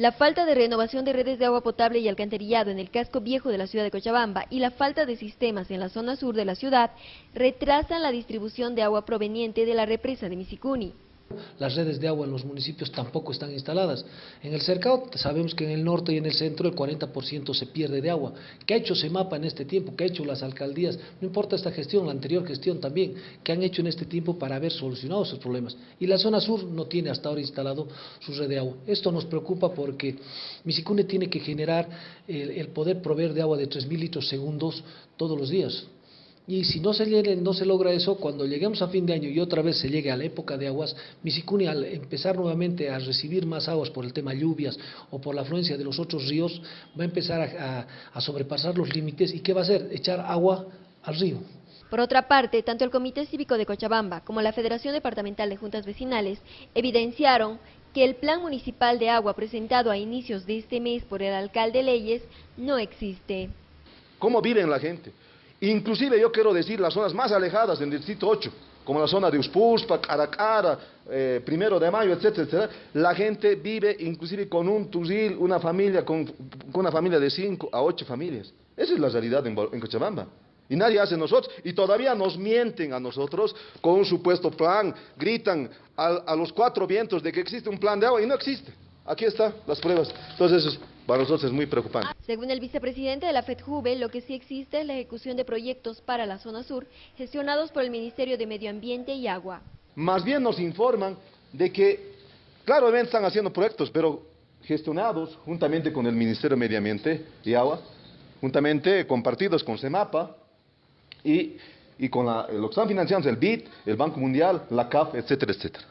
La falta de renovación de redes de agua potable y alcantarillado en el casco viejo de la ciudad de Cochabamba y la falta de sistemas en la zona sur de la ciudad retrasan la distribución de agua proveniente de la represa de Misicuni. Las redes de agua en los municipios tampoco están instaladas. En el cercado sabemos que en el norte y en el centro el 40% se pierde de agua. ¿Qué ha hecho SEMAPA en este tiempo? ¿Qué ha hecho las alcaldías? No importa esta gestión, la anterior gestión también. ¿Qué han hecho en este tiempo para haber solucionado esos problemas? Y la zona sur no tiene hasta ahora instalado su red de agua. Esto nos preocupa porque Misicune tiene que generar el, el poder proveer de agua de 3.000 litros segundos todos los días. Y si no se, llegue, no se logra eso, cuando lleguemos a fin de año y otra vez se llegue a la época de aguas, Misicuni al empezar nuevamente a recibir más aguas por el tema lluvias o por la afluencia de los otros ríos, va a empezar a, a, a sobrepasar los límites y ¿qué va a hacer? Echar agua al río. Por otra parte, tanto el Comité Cívico de Cochabamba como la Federación Departamental de Juntas Vecinales evidenciaron que el Plan Municipal de Agua presentado a inicios de este mes por el alcalde Leyes no existe. ¿Cómo viven la gente? Inclusive yo quiero decir las zonas más alejadas del Distrito 8, como la zona de Uspuspa, Caracara, eh, Primero de Mayo, etcétera, etcétera, la gente vive inclusive con un tuzil, una familia, con, una familia de 5 a 8 familias. Esa es la realidad en, en Cochabamba. Y nadie hace nosotros, y todavía nos mienten a nosotros con un supuesto plan, gritan a, a los cuatro vientos de que existe un plan de agua y no existe. Aquí están las pruebas. Entonces, para nosotros es muy preocupante. Según el vicepresidente de la FEDJUVE, lo que sí existe es la ejecución de proyectos para la zona sur, gestionados por el Ministerio de Medio Ambiente y Agua. Más bien nos informan de que, claro, están haciendo proyectos, pero gestionados juntamente con el Ministerio de Medio Ambiente y Agua, juntamente compartidos con CEMAPA y, y con la, lo que están financiando el BID, el Banco Mundial, la CAF, etcétera, etcétera.